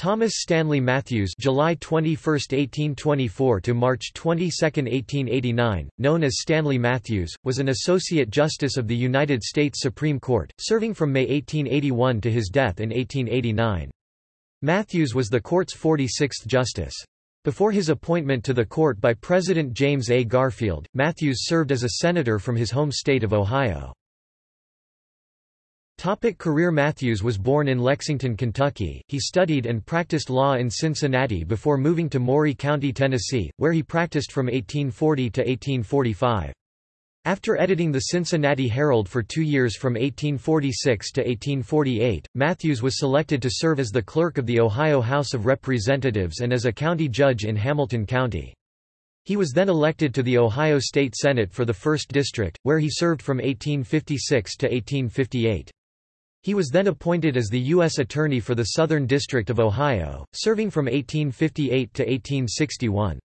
Thomas Stanley Matthews July 21, 1824 to March 22, 1889, known as Stanley Matthews, was an Associate Justice of the United States Supreme Court, serving from May 1881 to his death in 1889. Matthews was the court's 46th justice. Before his appointment to the court by President James A. Garfield, Matthews served as a senator from his home state of Ohio. Topic career Matthews was born in Lexington, Kentucky. He studied and practiced law in Cincinnati before moving to Maury County, Tennessee, where he practiced from 1840 to 1845. After editing the Cincinnati Herald for two years from 1846 to 1848, Matthews was selected to serve as the clerk of the Ohio House of Representatives and as a county judge in Hamilton County. He was then elected to the Ohio State Senate for the 1st District, where he served from 1856 to 1858. He was then appointed as the U.S. Attorney for the Southern District of Ohio, serving from 1858 to 1861.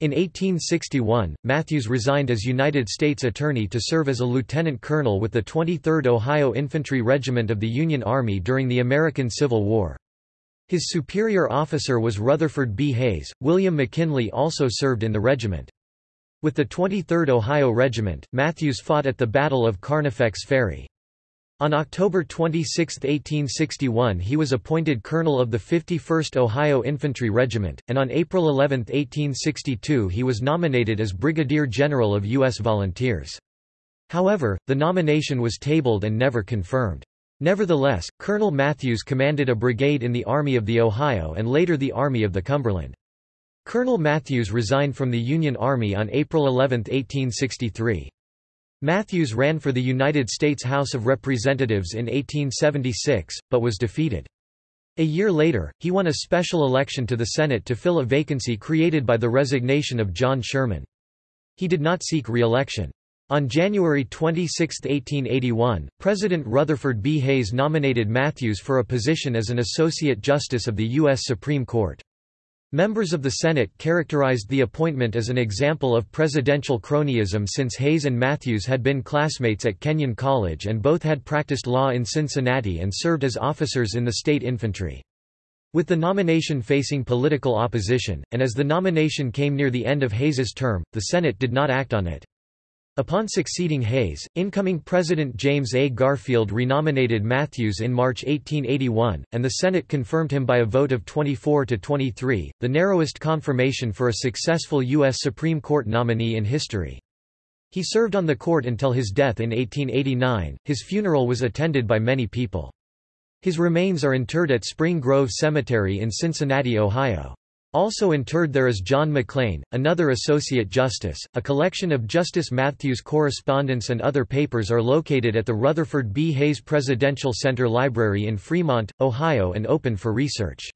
In 1861, Matthews resigned as United States Attorney to serve as a lieutenant colonel with the 23rd Ohio Infantry Regiment of the Union Army during the American Civil War. His superior officer was Rutherford B. Hayes. William McKinley also served in the regiment. With the 23rd Ohio Regiment, Matthews fought at the Battle of Carnifex Ferry. On October 26, 1861 he was appointed colonel of the 51st Ohio Infantry Regiment, and on April 11, 1862 he was nominated as Brigadier General of U.S. Volunteers. However, the nomination was tabled and never confirmed. Nevertheless, Colonel Matthews commanded a brigade in the Army of the Ohio and later the Army of the Cumberland. Colonel Matthews resigned from the Union Army on April 11, 1863. Matthews ran for the United States House of Representatives in 1876, but was defeated. A year later, he won a special election to the Senate to fill a vacancy created by the resignation of John Sherman. He did not seek re-election. On January 26, 1881, President Rutherford B. Hayes nominated Matthews for a position as an Associate Justice of the U.S. Supreme Court. Members of the Senate characterized the appointment as an example of presidential cronyism since Hayes and Matthews had been classmates at Kenyon College and both had practiced law in Cincinnati and served as officers in the state infantry. With the nomination facing political opposition, and as the nomination came near the end of Hayes's term, the Senate did not act on it. Upon succeeding Hayes, incoming President James A. Garfield renominated Matthews in March 1881, and the Senate confirmed him by a vote of 24 to 23, the narrowest confirmation for a successful U.S. Supreme Court nominee in history. He served on the court until his death in 1889. His funeral was attended by many people. His remains are interred at Spring Grove Cemetery in Cincinnati, Ohio. Also interred there is John McLean, another Associate Justice. A collection of Justice Matthews' correspondence and other papers are located at the Rutherford B. Hayes Presidential Center Library in Fremont, Ohio and open for research.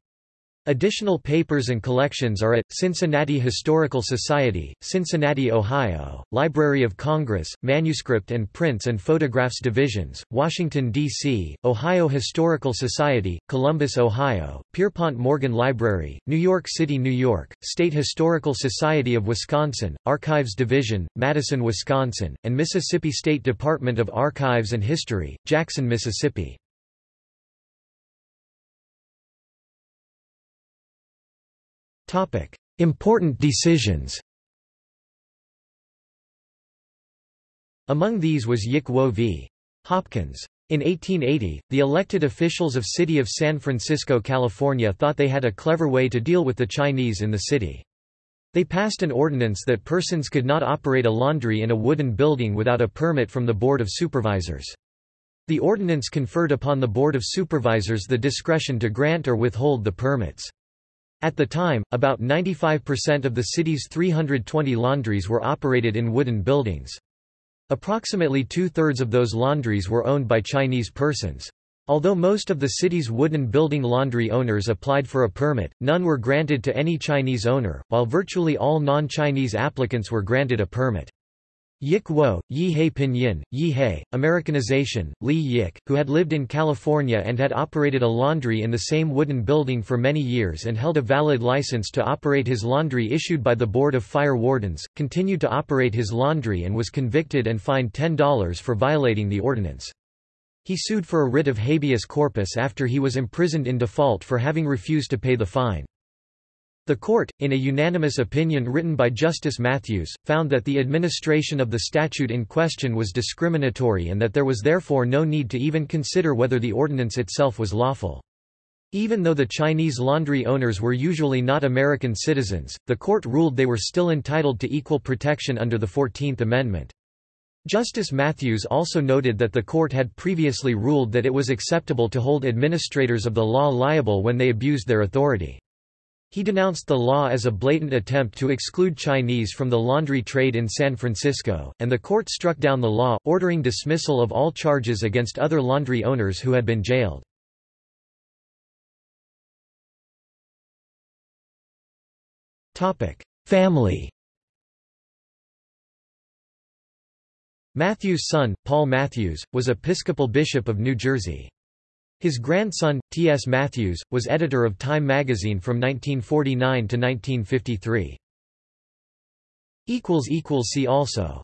Additional papers and collections are at, Cincinnati Historical Society, Cincinnati, Ohio, Library of Congress, Manuscript and Prints and Photographs Divisions, Washington, D.C., Ohio Historical Society, Columbus, Ohio, Pierpont Morgan Library, New York City, New York, State Historical Society of Wisconsin, Archives Division, Madison, Wisconsin, and Mississippi State Department of Archives and History, Jackson, Mississippi. Important decisions Among these was Yick Wo v. Hopkins. In 1880, the elected officials of City of San Francisco, California thought they had a clever way to deal with the Chinese in the city. They passed an ordinance that persons could not operate a laundry in a wooden building without a permit from the Board of Supervisors. The ordinance conferred upon the Board of Supervisors the discretion to grant or withhold the permits. At the time, about 95% of the city's 320 laundries were operated in wooden buildings. Approximately two-thirds of those laundries were owned by Chinese persons. Although most of the city's wooden building laundry owners applied for a permit, none were granted to any Chinese owner, while virtually all non-Chinese applicants were granted a permit. Yick Wo, Yi He Pinyin, Yi Americanization, Lee Yick, who had lived in California and had operated a laundry in the same wooden building for many years and held a valid license to operate his laundry issued by the Board of Fire Wardens, continued to operate his laundry and was convicted and fined $10 for violating the ordinance. He sued for a writ of habeas corpus after he was imprisoned in default for having refused to pay the fine. The court, in a unanimous opinion written by Justice Matthews, found that the administration of the statute in question was discriminatory and that there was therefore no need to even consider whether the ordinance itself was lawful. Even though the Chinese laundry owners were usually not American citizens, the court ruled they were still entitled to equal protection under the Fourteenth Amendment. Justice Matthews also noted that the court had previously ruled that it was acceptable to hold administrators of the law liable when they abused their authority. He denounced the law as a blatant attempt to exclude Chinese from the laundry trade in San Francisco, and the court struck down the law, ordering dismissal of all charges against other laundry owners who had been jailed. Family Matthews' son, Paul Matthews, was Episcopal Bishop of New Jersey. His grandson, T. S. Matthews, was editor of Time magazine from 1949 to 1953. See also